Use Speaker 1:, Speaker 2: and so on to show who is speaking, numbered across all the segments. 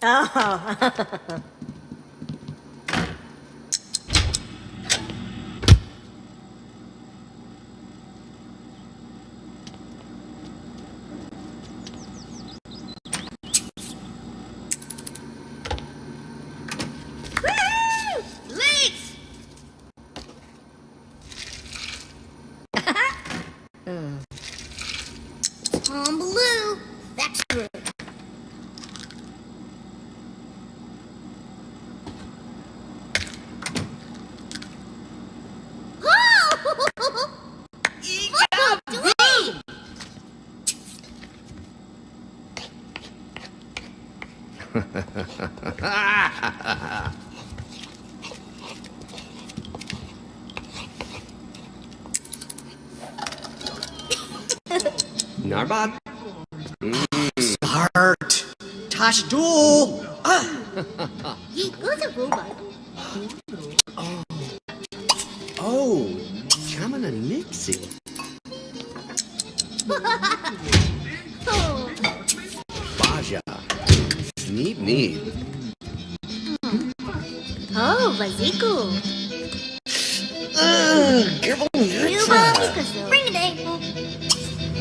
Speaker 1: Oh.
Speaker 2: Tom Blue. That's true.
Speaker 3: Narbot?
Speaker 4: Start. Tash Duel. Ah,
Speaker 2: He was a robot.
Speaker 3: Oh, Chamana Nixie. Neat, neat.
Speaker 2: oh, Vaziko.
Speaker 4: careful.
Speaker 2: Cuba Picasso. Bring it in.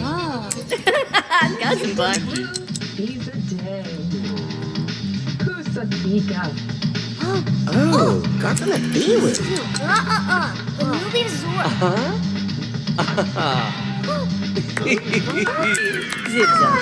Speaker 2: Oh.
Speaker 1: Cousin Buck.
Speaker 5: He's dead. Kusatika.
Speaker 2: Oh,
Speaker 4: Oh, got gonna be with.
Speaker 2: uh-uh-uh. The movie Zora.
Speaker 3: Huh?
Speaker 1: Zip zap.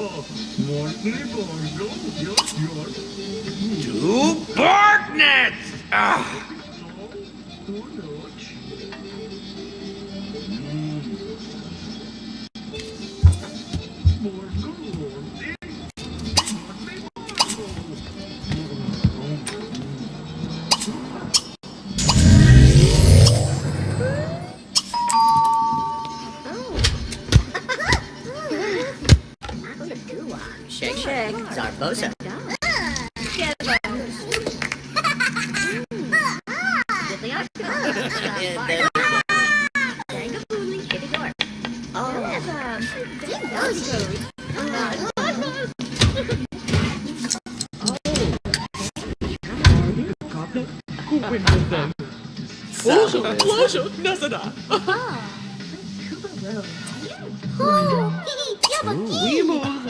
Speaker 3: Two Bartnets! Ah. Poxa. Oh, Kuba Road. Oh, Yabaki!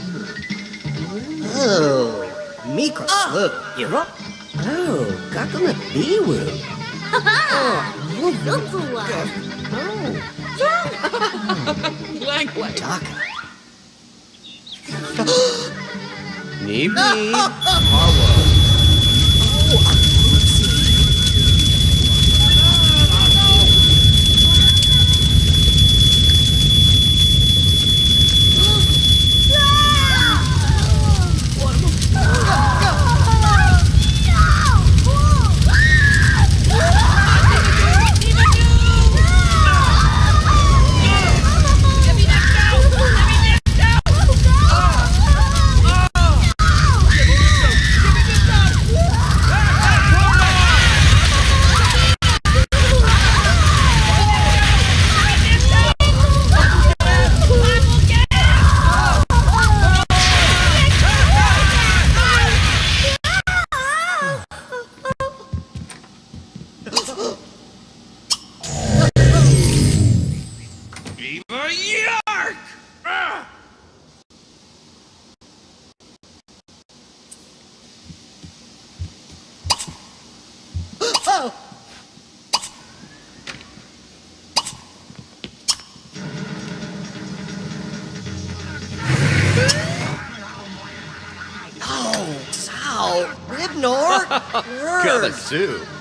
Speaker 4: Oh, Mika Sloop. You're up. Oh, got gonna be with.
Speaker 6: Blank blank.
Speaker 4: Taka.
Speaker 3: Neep, neep.
Speaker 4: Go. Sal, Ribnor.
Speaker 3: Got a soup.